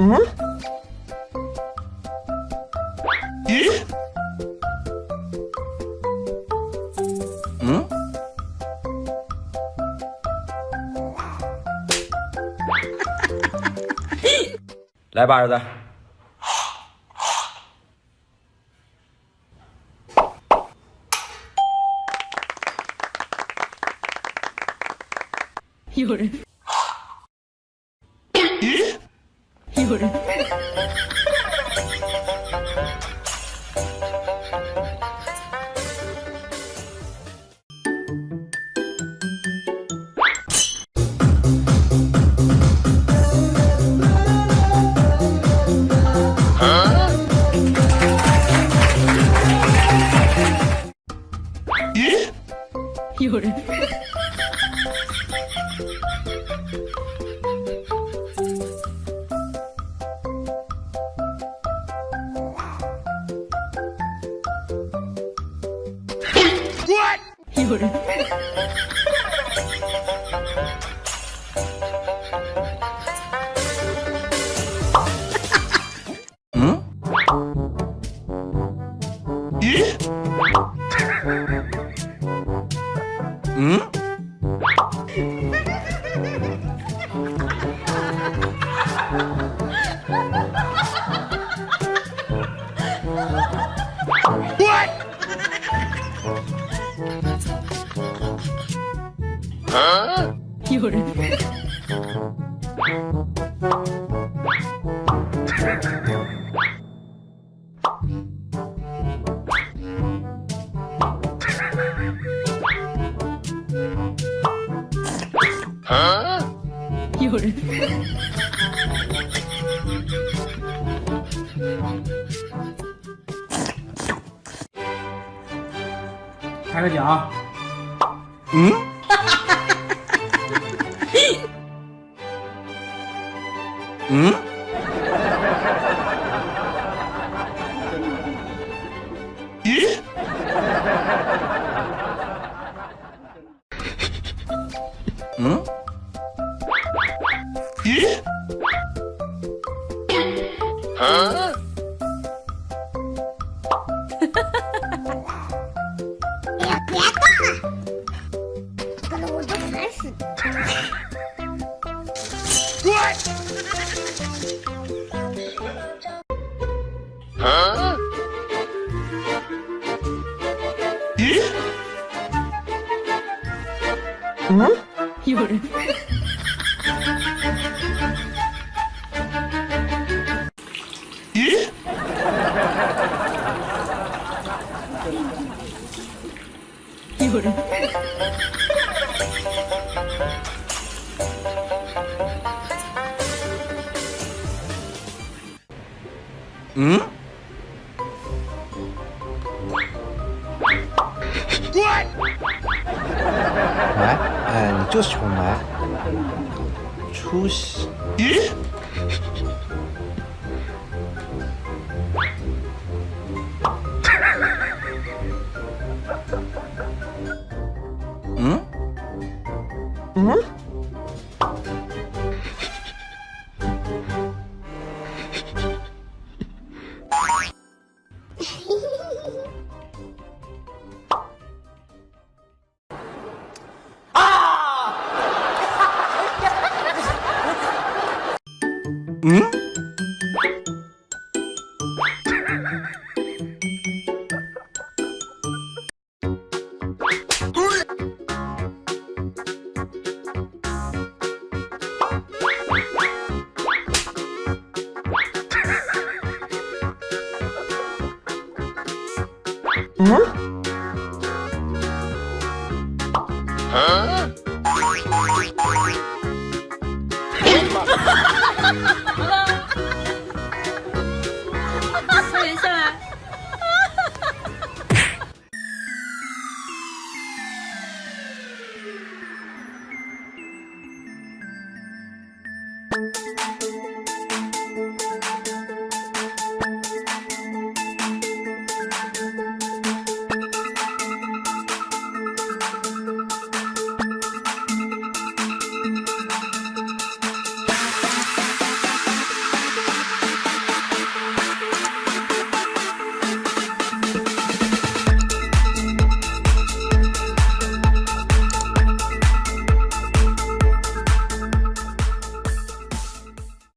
嗯？咦？嗯？来吧，儿子。有人。これ夜。 얼굴 응? 응? What? 有人。有人。开个奖。嗯？嗯？咦？嗯？咦？ 응? 이걸. 예? 이걸. 응? 就是穷来，出息！ん？哈哈哈哈嗯？嗯？